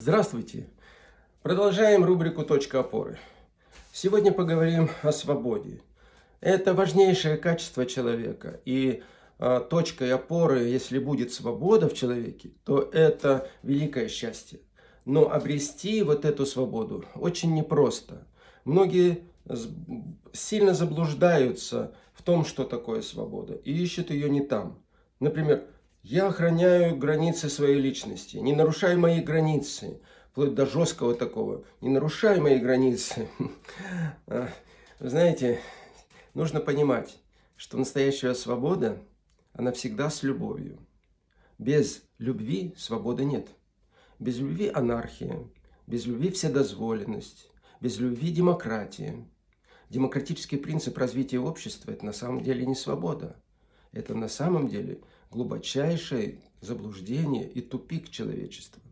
Здравствуйте! Продолжаем рубрику «Точка опоры». Сегодня поговорим о свободе. Это важнейшее качество человека. И э, точкой опоры, если будет свобода в человеке, то это великое счастье. Но обрести вот эту свободу очень непросто. Многие сильно заблуждаются в том, что такое свобода, и ищут ее не там. Например, я охраняю границы своей личности, не нарушай мои границы, вплоть до жесткого такого, не нарушай мои границы. А, знаете, нужно понимать, что настоящая свобода, она всегда с любовью. Без любви свободы нет. Без любви анархия, без любви вседозволенность, без любви демократия. Демократический принцип развития общества – это на самом деле не свобода. Это на самом деле глубочайшее заблуждение и тупик человечества.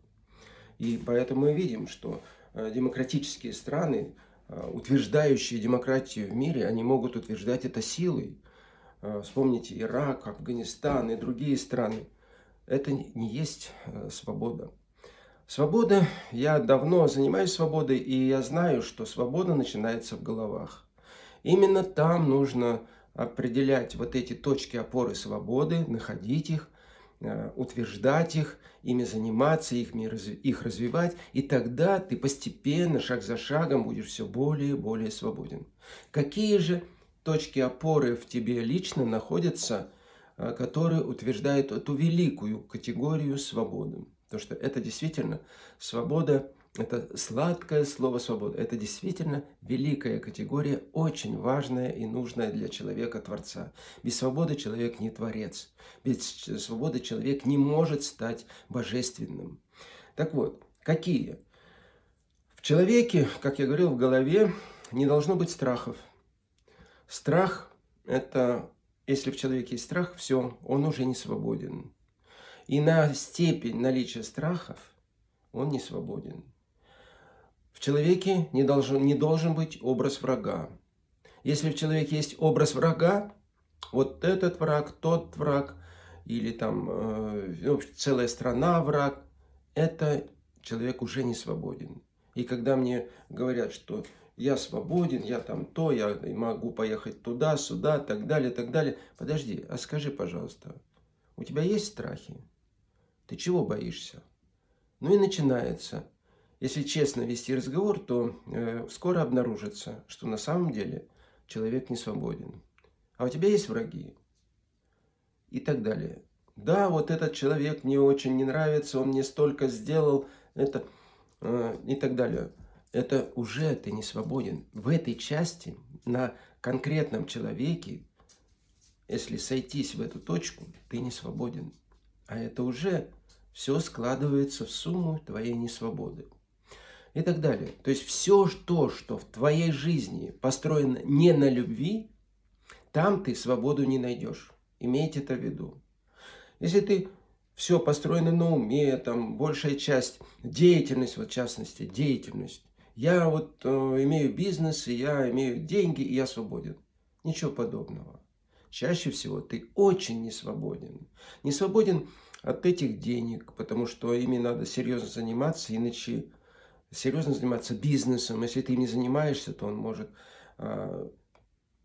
И поэтому мы видим, что э, демократические страны, э, утверждающие демократию в мире, они могут утверждать это силой. Э, вспомните Ирак, Афганистан и другие страны. Это не есть свобода. Свобода, я давно занимаюсь свободой, и я знаю, что свобода начинается в головах. Именно там нужно определять вот эти точки опоры свободы, находить их, э, утверждать их, ими заниматься, их, их развивать, и тогда ты постепенно, шаг за шагом, будешь все более и более свободен. Какие же точки опоры в тебе лично находятся, э, которые утверждают эту великую категорию свободы? Потому что это действительно свобода это сладкое слово «свобода». Это действительно великая категория, очень важная и нужная для человека-творца. Без свободы человек не творец. Без свободы человек не может стать божественным. Так вот, какие? В человеке, как я говорил, в голове не должно быть страхов. Страх – это, если в человеке есть страх, все, он уже не свободен. И на степень наличия страхов он не свободен. В человеке не должен, не должен быть образ врага. Если в человеке есть образ врага, вот этот враг, тот враг, или там э, целая страна враг, это человек уже не свободен. И когда мне говорят, что я свободен, я там то, я могу поехать туда, сюда, так далее, так далее. Подожди, а скажи, пожалуйста, у тебя есть страхи? Ты чего боишься? Ну и начинается если честно вести разговор, то э, скоро обнаружится, что на самом деле человек не свободен. А у тебя есть враги? И так далее. Да, вот этот человек мне очень не нравится, он мне столько сделал, это э, и так далее. Это уже ты не свободен. В этой части, на конкретном человеке, если сойтись в эту точку, ты не свободен. А это уже все складывается в сумму твоей несвободы и так далее. То есть все то, что в твоей жизни построено не на любви, там ты свободу не найдешь. Имейте это в виду. Если ты все построено на уме, там большая часть, деятельность, вот в частности, деятельность. Я вот э, имею бизнес, и я имею деньги, и я свободен. Ничего подобного. Чаще всего ты очень не свободен. Не свободен от этих денег, потому что ими надо серьезно заниматься, иначе серьезно заниматься бизнесом. Если ты не занимаешься, то он может э,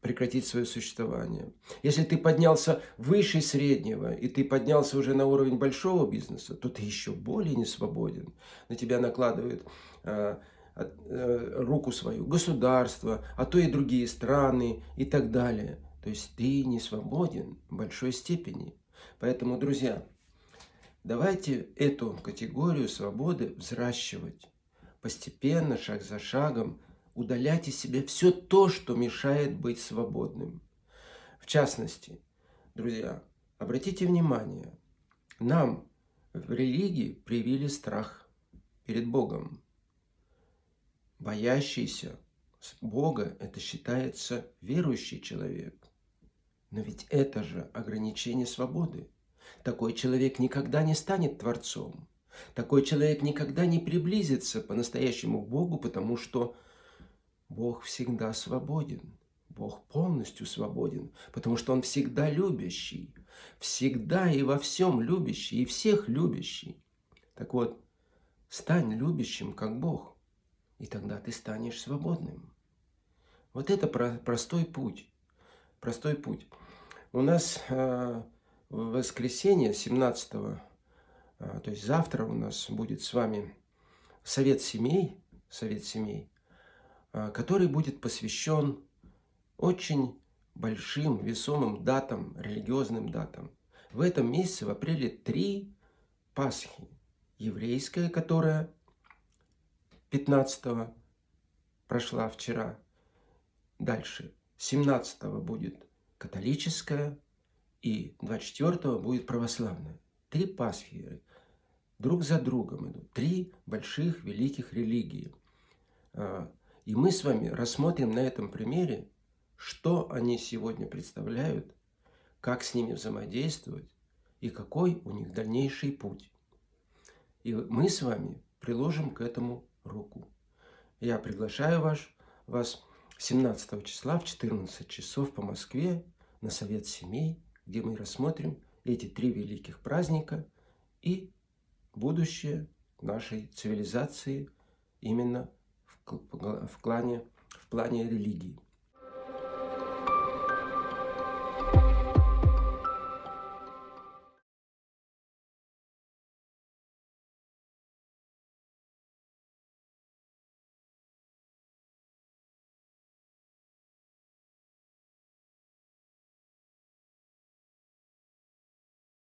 прекратить свое существование. Если ты поднялся выше среднего, и ты поднялся уже на уровень большого бизнеса, то ты еще более не свободен. На тебя накладывает э, э, руку свою государство, а то и другие страны и так далее. То есть ты не свободен в большой степени. Поэтому, друзья, давайте эту категорию свободы взращивать постепенно, шаг за шагом, удалять из себя все то, что мешает быть свободным. В частности, друзья, обратите внимание, нам в религии привили страх перед Богом. Боящийся Бога – это считается верующий человек. Но ведь это же ограничение свободы. Такой человек никогда не станет Творцом. Такой человек никогда не приблизится по-настоящему к Богу, потому что Бог всегда свободен. Бог полностью свободен, потому что Он всегда любящий, всегда и во всем любящий, и всех любящий. Так вот, Стань любящим, как Бог, и тогда ты станешь свободным. Вот это простой путь. Простой путь. У нас э, в воскресенье 17 э, то есть завтра у нас будет с вами совет семей, совет семей, э, который будет посвящен очень большим весомым датам, религиозным датам. В этом месяце, в апреле, три Пасхи еврейская, которая 15 прошла вчера. Дальше 17 будет католическая и 24 будет православная. Три Пасхи друг за другом идут. Три больших великих религии. А, и мы с вами рассмотрим на этом примере, что они сегодня представляют, как с ними взаимодействовать и какой у них дальнейший путь. И мы с вами приложим к этому руку. Я приглашаю вас, вас 17 числа в 14 часов по Москве на Совет Семей, где мы рассмотрим эти три великих праздника и будущее нашей цивилизации именно в, в, плане, в плане религии.